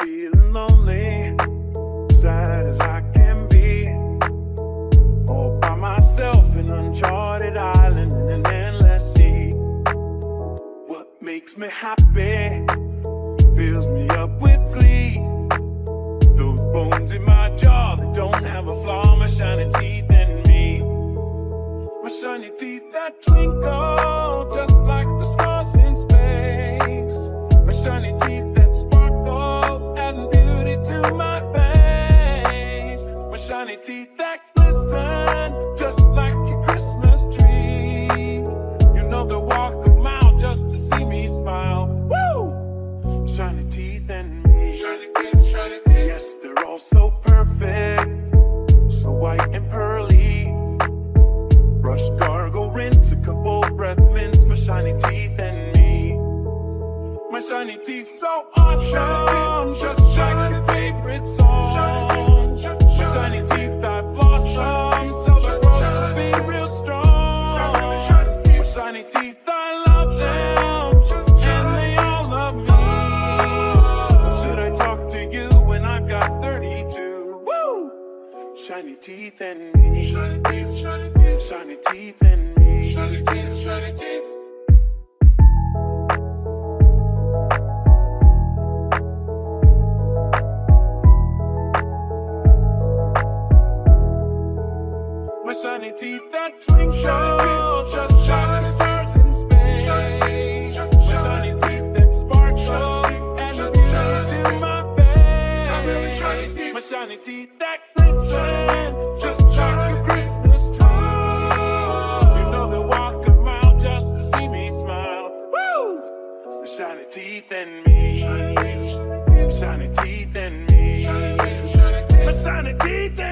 feeling lonely, sad as I can be. All by myself in uncharted island in an endless sea. What makes me happy fills me up with glee. Those bones in my jaw that don't have a flaw, my shiny teeth and me. My shiny teeth that twinkle shiny teeth that glisten just like a Christmas tree. You know they walk a mile just to see me smile. Woo! Shiny teeth and me. Yes, they're all so perfect, so white and pearly. Brush, gargle, rinse, a couple breath mints, my shiny teeth and me. My shiny teeth so awesome, just like your favorite song. Shiny teeth and me. Shiny teeth and me. Shiny Tiny Teeth My shiny teeth that twinkle just like teeth that glisten just like a Christmas tree. You know they walk a mile just to see me smile. Woo! My shiny teeth and me. Shiny teeth and me. My shiny teeth and me.